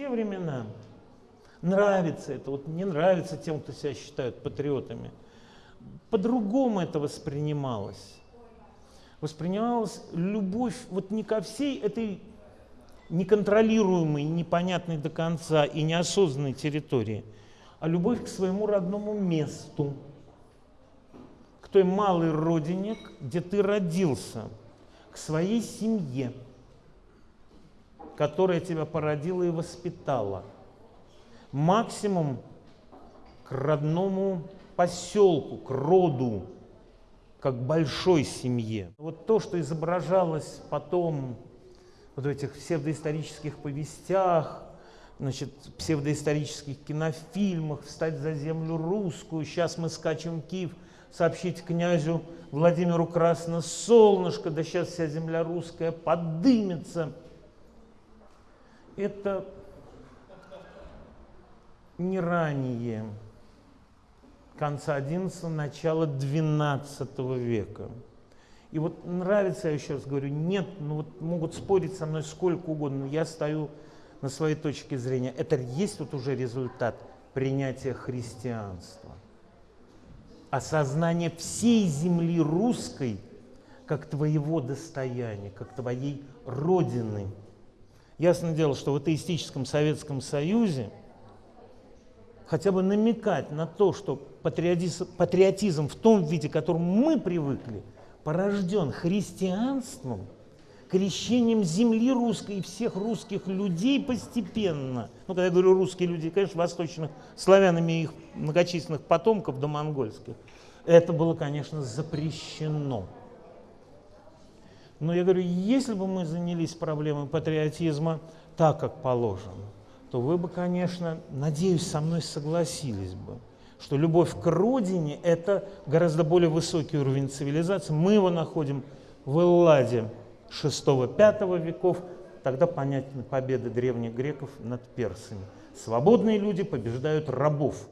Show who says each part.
Speaker 1: те времена нравится это, вот не нравится тем, кто себя считают патриотами. По-другому это воспринималось. Воспринималась любовь вот не ко всей этой неконтролируемой, непонятной до конца и неосознанной территории, а любовь к своему родному месту, к той малой родине, где ты родился, к своей семье, которая тебя породила и воспитала. Максимум к родному поселку, к роду, как большой семье. Вот то, что изображалось потом вот в этих псевдоисторических повестях, значит, псевдоисторических кинофильмах, «Встать за землю русскую», «Сейчас мы скачем Киев», сообщить князю Владимиру Красное солнышко, да сейчас вся земля русская подымется. Это не ранее конца XI, начала XII века. И вот нравится, я еще раз говорю, нет, ну вот могут спорить со мной сколько угодно, но я стою на своей точке зрения. Это есть вот уже результат принятия христианства. Осознание всей земли русской как твоего достояния, как твоей родины. Ясное дело, что в атеистическом Советском Союзе хотя бы намекать на то, что патриотизм, патриотизм в том виде, к которому мы привыкли – порожден христианством, крещением земли русской и всех русских людей постепенно. Ну, когда я говорю русские люди, конечно, восточных, славянами их многочисленных потомков до монгольских. Это было, конечно, запрещено. Но я говорю, если бы мы занялись проблемой патриотизма так, как положено, то вы бы, конечно, надеюсь, со мной согласились бы что любовь к родине – это гораздо более высокий уровень цивилизации. Мы его находим в Элладе VI-V веков, тогда понятны победы древних греков над персами. Свободные люди побеждают рабов.